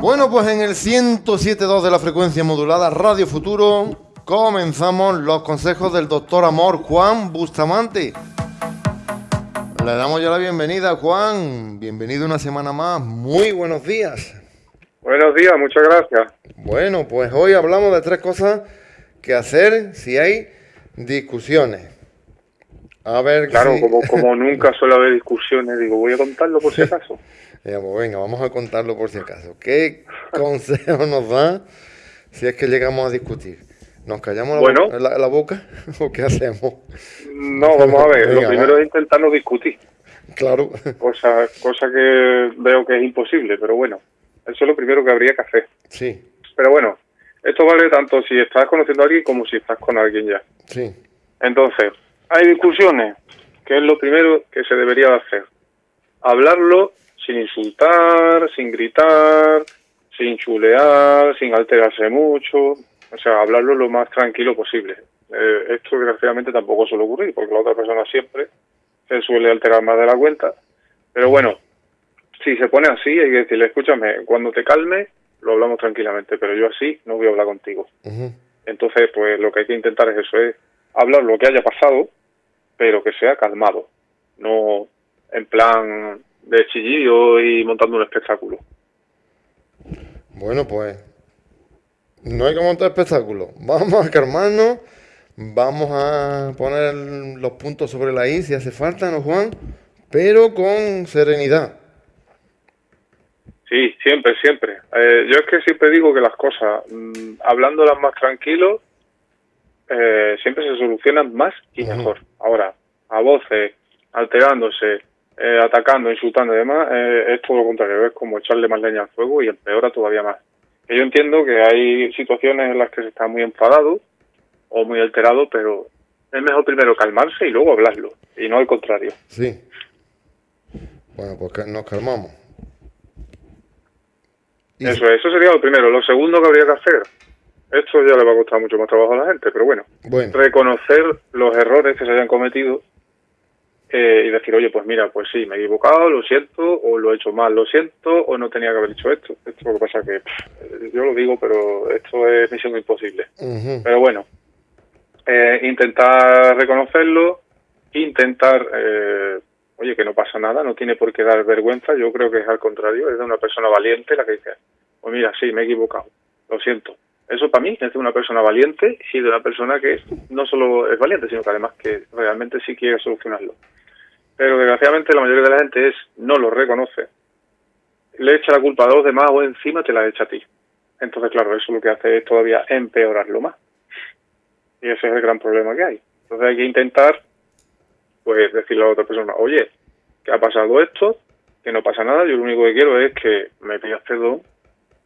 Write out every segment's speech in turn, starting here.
Bueno, pues en el 107.2 de la frecuencia modulada Radio Futuro comenzamos los consejos del doctor Amor Juan Bustamante. Le damos ya la bienvenida, Juan. Bienvenido una semana más. Muy buenos días. Buenos días, muchas gracias. Bueno, pues hoy hablamos de tres cosas que hacer si hay discusiones. A ver, claro, como, como nunca suele haber discusiones, digo, voy a contarlo por si acaso. Digamos, venga, vamos a contarlo por si acaso. ¿Qué consejo nos da si es que llegamos a discutir? ¿Nos callamos la, boca o qué hacemos? No, vamos a ver. lo primero es intentar no discutir. Claro. Cosa, cosa que veo que es imposible, pero bueno, eso es lo primero que habría que hacer. Sí. Pero bueno, esto vale tanto si estás conociendo a alguien como si estás con alguien ya. Sí. Entonces, hay discusiones, que es lo primero que se debería hacer. Hablarlo sin insultar, sin gritar, sin chulear, sin alterarse mucho, o sea, hablarlo lo más tranquilo posible. Eh, esto desgraciadamente tampoco suele ocurrir, porque la otra persona siempre se suele alterar más de la cuenta. Pero bueno, si se pone así, hay que decirle, escúchame, cuando te calme, lo hablamos tranquilamente, pero yo así no voy a hablar contigo. Entonces, pues lo que hay que intentar es eso, es hablar lo que haya pasado, pero que sea calmado, no en plan de chillillo y montando un espectáculo. Bueno, pues no hay que montar espectáculo. Vamos a calmarnos, vamos a poner los puntos sobre la I si hace falta, ¿no, Juan? Pero con serenidad. Sí, siempre, siempre. Eh, yo es que siempre digo que las cosas, mm, hablándolas más tranquilo, eh, siempre se solucionan más y mejor. Ahora, a voces, alterándose, eh, atacando, insultando y demás, es todo lo contrario, es como echarle más leña al fuego y empeora todavía más. yo entiendo que hay situaciones en las que se está muy enfadado o muy alterado, pero es mejor primero calmarse y luego hablarlo, y no al contrario. Sí. Bueno, pues nos calmamos. Eso, eso sería lo primero. Lo segundo que habría que hacer, esto ya le va a costar mucho más trabajo a la gente, pero bueno, reconocer los errores que se hayan cometido eh, y decir, oye, pues mira, pues sí, me he equivocado, lo siento, o lo he hecho mal, lo siento, o no tenía que haber hecho esto. Esto es lo que pasa que yo lo digo, pero esto es misión imposible. Pero bueno, eh, intentar reconocerlo, intentar eh, oye, que no pasa nada, no tiene por qué dar vergüenza, yo creo que es al contrario, es de una persona valiente la que dice, pues mira, sí, me he equivocado, lo siento. Eso para mí es de una persona valiente y de una persona que no solo es valiente, sino que además que realmente sí quiere solucionarlo. Pero desgraciadamente la mayoría de la gente es no lo reconoce, le echa la culpa a los demás o encima te la echa a ti. Entonces, claro, eso lo que hace es todavía empeorarlo más. Y ese es el gran problema que hay. Entonces hay que intentar pues decirle a la otra persona, oye, que ha pasado esto, que no pasa nada, yo lo único que quiero es que me pidas perdón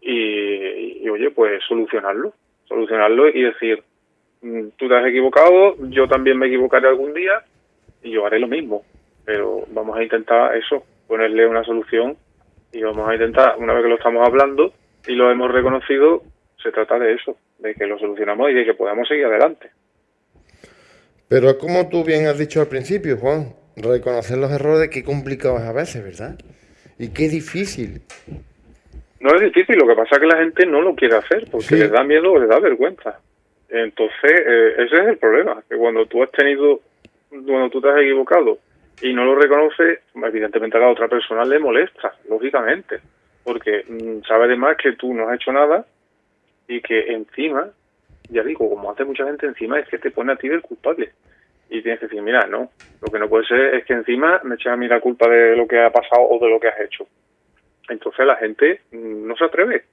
y, oye, pues solucionarlo, solucionarlo y decir, mm, tú te has equivocado, yo también me equivocaré algún día y yo haré lo mismo, pero vamos a intentar eso, ponerle una solución y vamos a intentar, una vez que lo estamos hablando y lo hemos reconocido, se trata de eso, de que lo solucionamos y de que podamos seguir adelante. Pero como tú bien has dicho al principio, Juan, reconocer los errores, qué complicado es a veces, ¿verdad? Y qué difícil. No es difícil, lo que pasa es que la gente no lo quiere hacer porque les da miedo o les da vergüenza. Entonces, eh, ese es el problema, que cuando tú has tenido, cuando tú te has equivocado y no lo reconoces, evidentemente a la otra persona le molesta, lógicamente, porque mm, sabe además que tú no has hecho nada y que encima ya digo, como hace mucha gente encima, es que te pone a ti del culpable. Y tienes que decir, mira, no, lo que no puede ser es que encima me eches a mí la culpa de lo que ha pasado o de lo que has hecho. Entonces la gente no se atreve.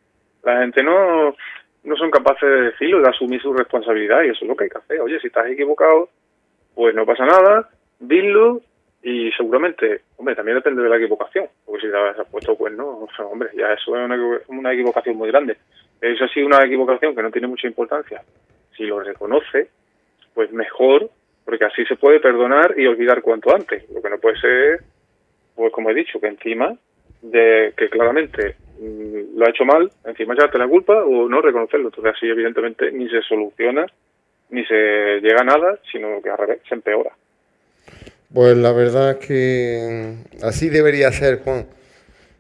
La gente no, no son capaces de decirlo, de asumir su responsabilidad y eso es lo que hay que hacer. Oye, si estás equivocado, pues no pasa nada, dilo y seguramente, hombre, también depende de la equivocación, porque si te has puesto pues no, hombre, ya eso es una, una equivocación muy grande. Eso ha sido una equivocación que no tiene mucha importancia. Si lo reconoce, pues mejor, porque así se puede perdonar y olvidar cuanto antes. Lo que no puede ser, pues como he dicho, que encima de que claramente mm, lo ha hecho mal, encima echarte la culpa o no reconocerlo. Entonces así evidentemente ni se soluciona, ni se llega a nada, sino que al revés, se empeora. Pues la verdad es que así debería ser, Juan.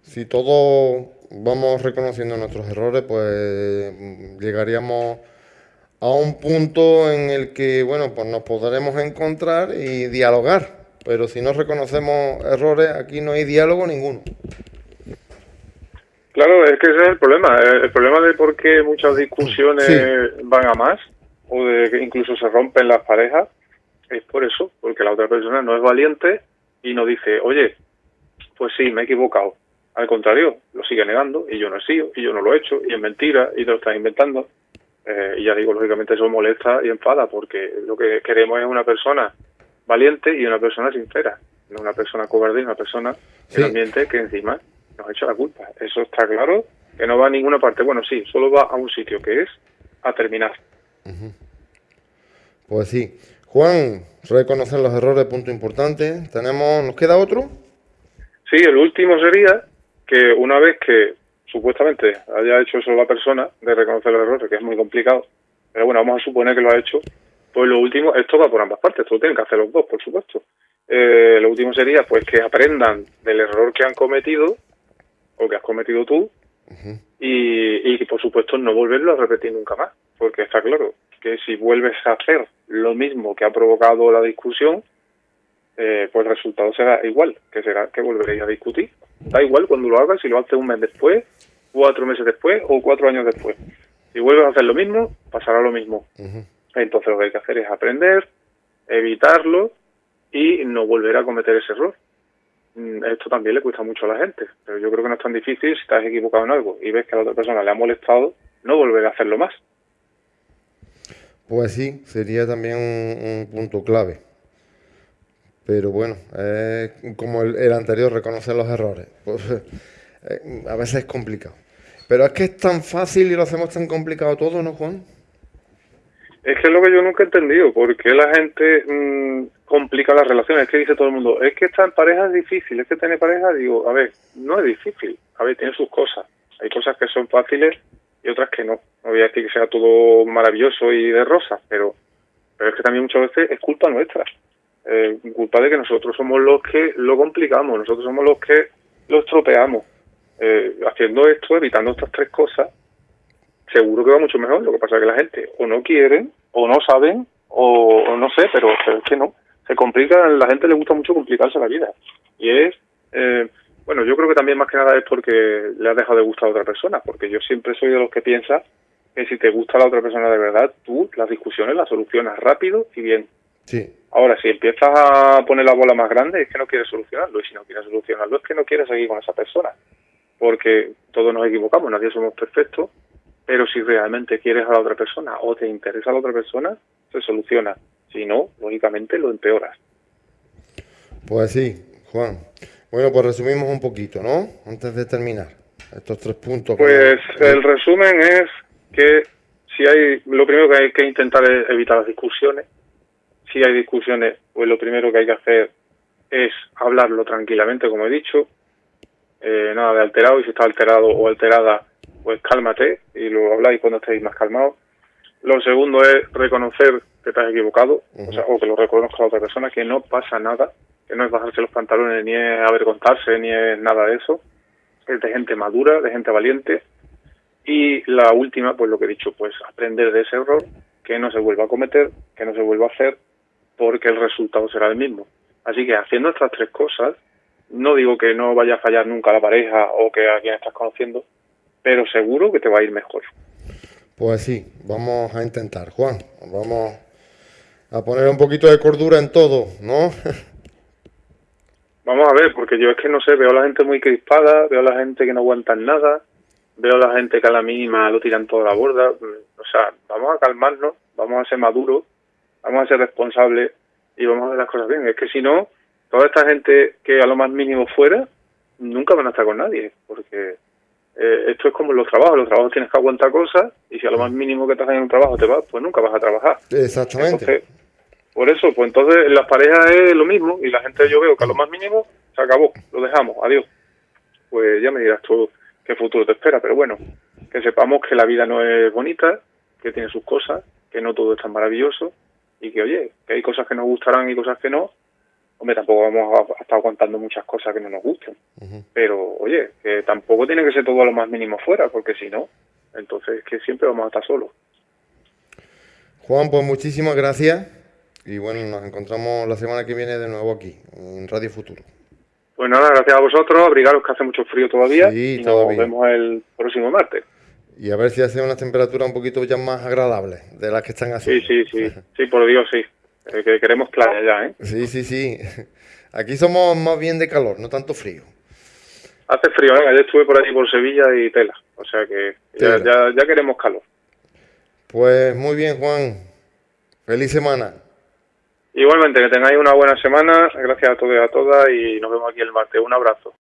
Si todo vamos reconociendo nuestros errores, pues llegaríamos a un punto en el que, bueno, pues nos podremos encontrar y dialogar. Pero si no reconocemos errores, aquí no hay diálogo ninguno. Claro, es que ese es el problema. El problema de por qué muchas discusiones van a más o de que incluso se rompen las parejas es por eso, porque la otra persona no es valiente y no dice, oye, pues sí, me he equivocado. Al contrario, lo sigue negando y yo no he sido y yo no lo he hecho y es mentira y te lo estás inventando. Eh, y ya digo, lógicamente eso molesta y enfada porque lo que queremos es una persona valiente y una persona sincera, no una persona cobarde y una persona sí. ambiente que encima nos echa la culpa. Eso está claro, que no va a ninguna parte. Bueno, sí, solo va a un sitio que es a terminar. Pues sí. Juan, reconocer los errores, punto importante. Tenemos, ¿nos queda otro? Sí, el último sería que una vez que supuestamente haya hecho eso la persona de reconocer los errores, que es muy complicado, pero bueno, vamos a suponer que lo ha hecho, pues lo último, esto va por ambas partes, esto lo tienen que hacer los dos, por supuesto. Eh, lo último sería pues que aprendan del error que han cometido o que has cometido tú y, y por supuesto no volverlo a repetir nunca más, porque está claro que si vuelves a hacer lo mismo que ha provocado la discusión, eh, pues el resultado será igual, que será que volveréis a discutir. Da igual cuando lo hagas, si lo haces un mes después, cuatro meses después o cuatro años después. Si vuelves a hacer lo mismo, pasará lo mismo. Entonces lo que hay que hacer es aprender, evitarlo y no volver a cometer ese error. Mm, esto también le cuesta mucho a la gente, pero yo creo que no es tan difícil si estás equivocado en algo y ves que a la otra persona le ha molestado, no volver a hacerlo más. Pues sí, sería también un, punto clave. Pero bueno, como el, anterior, reconocer los errores. Pues eh, a veces es complicado. Pero es que es tan fácil y lo hacemos tan complicado todo, ¿no, Juan? Es que es lo que yo nunca he entendido, porque la gente mm, complica las relaciones. Es que dice todo el mundo, es que estar en pareja es difícil, es que tener pareja, digo, a ver, no es difícil, a ver, tiene sus cosas. Hay cosas que son fáciles y otras que no. No voy a decir que sea todo maravilloso y de rosa, pero, pero es que también muchas veces es culpa nuestra. Eh, culpa de que nosotros somos los que lo complicamos, nosotros somos los que lo estropeamos. Eh, haciendo esto, evitando estas tres cosas, seguro que va mucho mejor. Lo que pasa es que la gente o no quieren, o no saben, o, no sé, pero, es que no. Se complica, la gente le gusta mucho complicarse la vida. Y es, eh, bueno, yo creo que también más que nada es porque le has dejado de gustar a otra persona, porque yo siempre soy de los que piensa que si te gusta la otra persona de verdad, tú las discusiones las solucionas rápido y bien. Sí. Ahora, si empiezas a poner la bola más grande, es que no quieres solucionarlo, y si no quieres solucionarlo, es que no quieres seguir con esa persona, porque todos nos equivocamos, nadie somos perfectos, pero si realmente quieres a la otra persona o te interesa a la otra persona, se soluciona. Si no, lógicamente lo empeoras. Pues sí, Juan. Bueno, pues resumimos un poquito, ¿no? Antes de terminar estos tres puntos. Pues el resumen es que si hay, lo primero que hay que intentar es evitar las discusiones. Si hay discusiones, pues lo primero que hay que hacer es hablarlo tranquilamente, como he dicho. Eh, nada de alterado, y si está alterado o alterada, pues cálmate y lo habláis cuando estéis más calmados. Lo segundo es reconocer que te has equivocado, o, sea, o que lo reconozca la otra persona, que no pasa nada, no es bajarse los pantalones, ni es avergonzarse, ni es nada de eso. Es de gente madura, de gente valiente. Y la última, pues lo que he dicho, pues aprender de ese error, que no se vuelva a cometer, que no se vuelva a hacer, porque el resultado será el mismo. Así que haciendo estas tres cosas, no digo que no vaya a fallar nunca la pareja o que a quien estás conociendo, pero seguro que te va a ir mejor. Pues sí, vamos a intentar, Juan. Vamos a poner un poquito de cordura en todo, ¿no? Vamos a ver, porque yo es que no sé, veo a la gente muy crispada, veo a la gente que no aguantan nada, veo a la gente que a la mínima lo tiran toda la borda. O sea, vamos a calmarnos, vamos a ser maduros, vamos a ser responsables y vamos a hacer las cosas bien. Es que si no, toda esta gente que a lo más mínimo fuera, nunca van a estar con nadie, porque eh, esto es como los trabajos, los trabajos tienes que aguantar cosas y si a lo más mínimo que estás en un trabajo te vas, pues nunca vas a trabajar. Exactamente. Por eso, pues entonces en las parejas es lo mismo y la gente yo veo que a lo más mínimo se acabó, lo dejamos, adiós. Pues ya me dirás tú qué futuro te espera, pero bueno, que sepamos que la vida no es bonita, que tiene sus cosas, que no todo es tan maravilloso y que oye, que hay cosas que nos gustarán y cosas que no, hombre, tampoco vamos a, estar aguantando muchas cosas que no nos gusten. Pero, oye, que tampoco tiene que ser todo a lo más mínimo fuera, porque si no, entonces que siempre vamos a estar solos. Juan, pues muchísimas gracias. Y bueno, nos encontramos la semana que viene de nuevo aquí, en Radio Futuro. Pues nada, gracias a vosotros, abrigaros que hace mucho frío todavía. y nos vemos el próximo martes. Y a ver si hace unas temperaturas un poquito ya más agradables de las que están así. Sí, sí, sí. Sí, por Dios, sí. Eh, que queremos playa ya, ¿eh? Sí, sí, sí. Aquí somos más bien de calor, no tanto frío. Hace frío, ¿eh? Ayer estuve por allí por Sevilla y tela. O sea que ya, ya, ya queremos calor. Pues muy bien, Juan. Feliz semana. Igualmente, que tengáis una buena semana. Gracias a todos y a todas y nos vemos aquí el martes. Un abrazo.